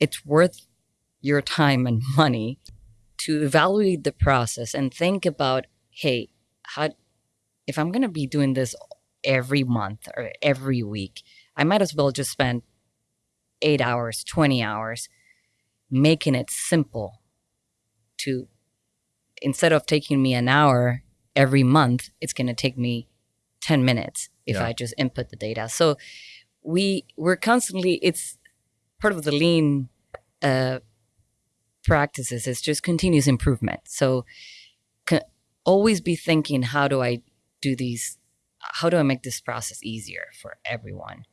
it's worth your time and money to evaluate the process and think about, hey, how if I'm gonna be doing this every month or every week, I might as well just spend eight hours, 20 hours making it simple to instead of taking me an hour every month, it's going to take me 10 minutes if Yeah. I just input the data. So we we're constantly it's part of the lean uh, practices is just continuous improvement. So always be thinking how do I do these how do I make this process easier for everyone?